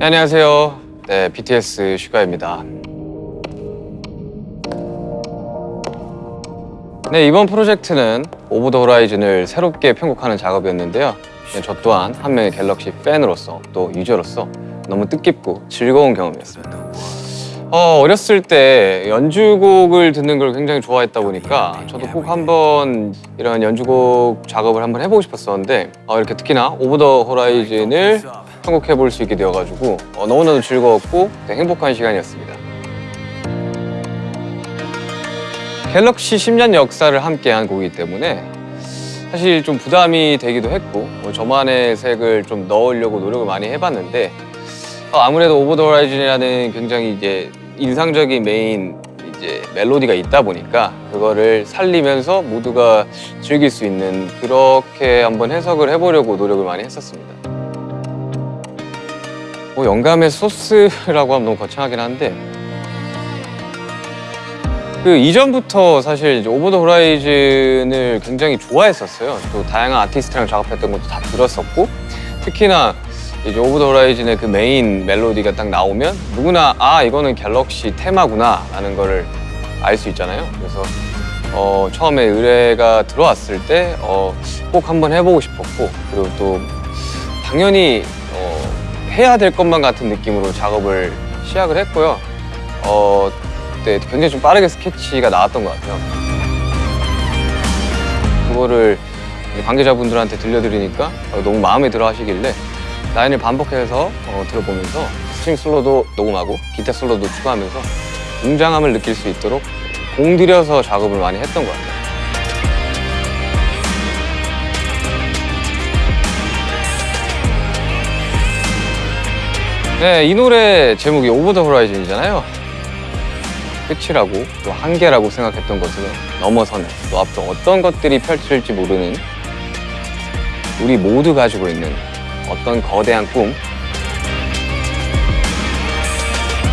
네, 안녕하세요. 네, BTS 슈가입니다. 네, 이번 프로젝트는 Over the Horizon을 새롭게 편곡하는 작업이었는데요. 네, 저 또한 한 명의 갤럭시 팬으로서 또 유저로서 너무 뜻깊고 즐거운 경험이었습니다. 어, 어렸을 때 연주곡을 듣는 걸 굉장히 좋아했다 보니까 저도 꼭 한번 이런 연주곡 작업을 한번 해보고 싶었었는데 어, 이렇게 특히나 Over the Horizon을 편곡해 볼 수 있게 되어가지고 어, 너무나도 즐거웠고 행복한 시간이었습니다. 갤럭시 10년 역사를 함께한 곡이기 때문에 사실 좀 부담이 되기도 했고 뭐 저만의 색을 좀 넣으려고 노력을 많이 해봤는데 어, 아무래도 Over the Horizon이라는 굉장히 이제 인상적인 메인 이제 멜로디가 있다 보니까 그거를 살리면서 모두가 즐길 수 있는 그렇게 한번 해석을 해보려고 노력을 많이 했었습니다. 뭐 영감의 소스라고 하면 너무 거창하긴 한데. 그 이전부터 사실 이제 Over the Horizon을 굉장히 좋아했었어요. 또 다양한 아티스트랑 작업했던 것도 다 들었었고. 특히나 이제 Over the Horizon의 그 메인 멜로디가 딱 나오면 누구나 아 이거는 갤럭시 테마구나 라는 거를 알 수 있잖아요. 그래서 어, 처음에 의뢰가 들어왔을 때 어, 꼭 한번 해보고 싶었고 그리고 또 당연히 어, 해야 될 것만 같은 느낌으로 작업을 시작을 했고요 어, 그때 굉장히 좀 빠르게 스케치가 나왔던 것 같아요 그거를 관계자분들한테 들려드리니까 어, 너무 마음에 들어 하시길래 라인을 반복해서 어, 들어보면서 string 솔로도 녹음하고 기타 솔로도 추가하면서 웅장함을 느낄 수 있도록 공들여서 작업을 많이 했던 것 같아요. 네, 이 노래 제목이 오버 더 호라이즌이잖아요. 끝이라고 또 한계라고 생각했던 것을 넘어서는 또 앞으로 어떤 것들이 펼쳐질지 모르는 우리 모두 가지고 있는 어떤 거대한 꿈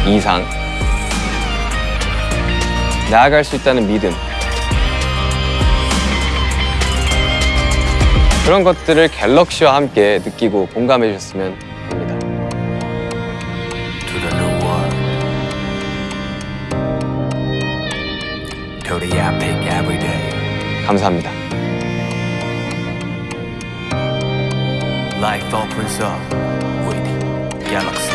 이상 나아갈 수 있다는 믿음 그런 것들을 갤럭시와 함께 느끼고 공감해 주셨으면 To the epic every day. 감사합니다. Life opens up with Galaxy.